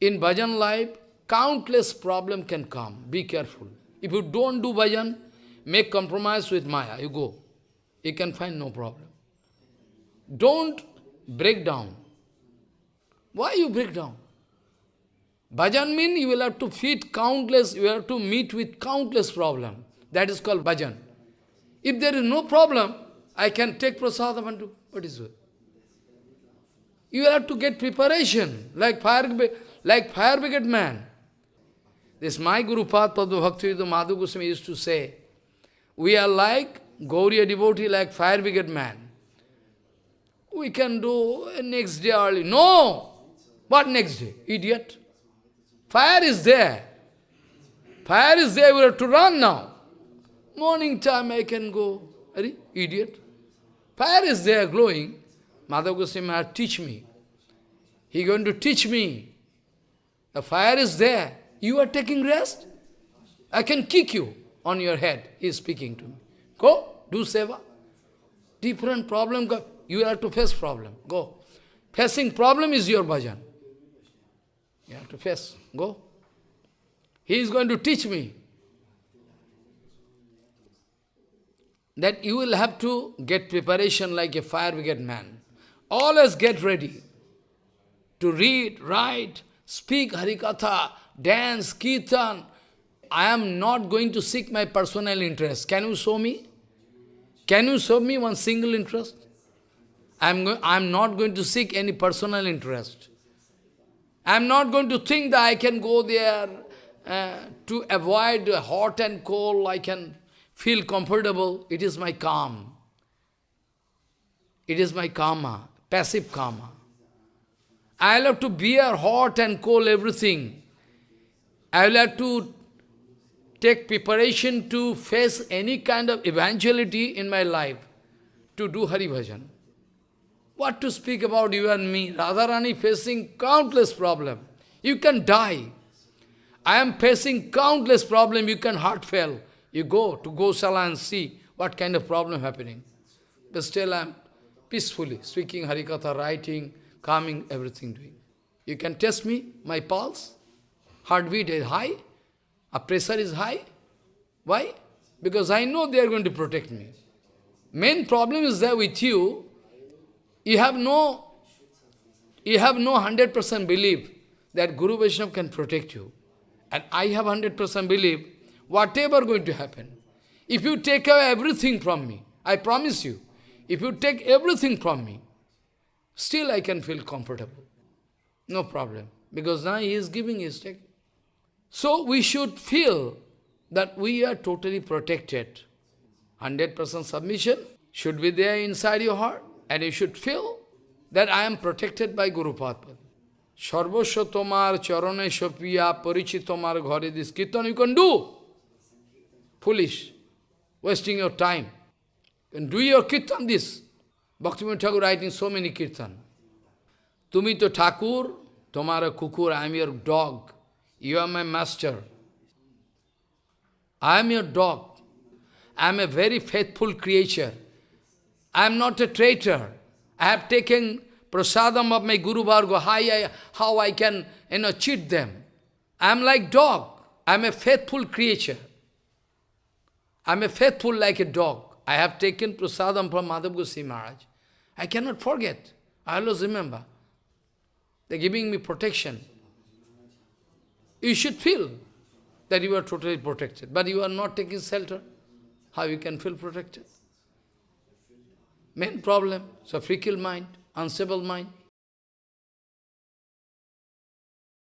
In bhajan life, countless problem can come. Be careful. If you don't do bhajan, make compromise with Maya, you go. You can find no problem. Don't break down. Why you break down? Bhajan means you will have to feed countless, you have to meet with countless problem. That is called bhajan. If there is no problem, I can take prasadam and do. What is it? You have to get preparation, like fire, like fire brigade man. This my Guru Pad Padma Bhakti Madhav Goswami used to say, we are like Gauriya devotee, like fire brigade man. We can do next day early. No! What next day? Idiot. Fire is there. Fire is there, we have to run now. Morning time I can go. Are idiot? Fire is there glowing. Madhav Goswami teach me. He going to teach me. The fire is there. You are taking rest? I can kick you on your head. He is speaking to me. Go, do seva. Different problem, you have to face problem. Go. Facing problem is your bhajan. You have to face. Go. He is going to teach me that you will have to get preparation like a fire brigade man. Always get ready to read, write, speak Harikatha, dance, kirtan. I am not going to seek my personal interest. Can you show me? Can you show me one single interest? I am I am not going to seek any personal interest. I am not going to think that I can go there uh, to avoid hot and cold, I can feel comfortable. It is my calm. It is my karma, passive karma. I will have to bear hot and cold everything. I will have to take preparation to face any kind of eventuality in my life to do Hari Bhajan. What to speak about you and me? Radharani facing countless problems. You can die. I am facing countless problems. You can heart fail. You go to Gosala and see what kind of problem happening. But still I am peacefully speaking Harikatha, writing, calming, everything doing. You can test me, my pulse, heartbeat is high, a pressure is high. Why? Because I know they are going to protect me. Main problem is there with you, you have no, you have no 100% belief that Guru Vaishnava can protect you. And I have 100% belief, whatever going to happen, if you take away everything from me, I promise you, if you take everything from me, still I can feel comfortable. No problem. Because now he is giving his take. So we should feel that we are totally protected. 100% submission should be there inside your heart. And you should feel that I am protected by Guru Padma. Sarvasya tomar charane shapiya parichit tomar ghare this kirtan you can do. Foolish. Wasting your time. And do your kirtan this. Bhaktivinoda Thakur writing so many kirtan. Tumi to Thakur, tomara kukur, I am your dog. You are my master. I am your dog. I am a very faithful creature. I am not a traitor. I have taken prasadam of my Guru Varga, how I, how I can you know, cheat them. I am like dog. I am a faithful creature. I am a faithful like a dog. I have taken prasadam from Madhav Goswami Maharaj. I cannot forget. I always remember. They are giving me protection. You should feel that you are totally protected, but you are not taking shelter. How you can feel protected? Main problem, so fickle mind, unstable mind.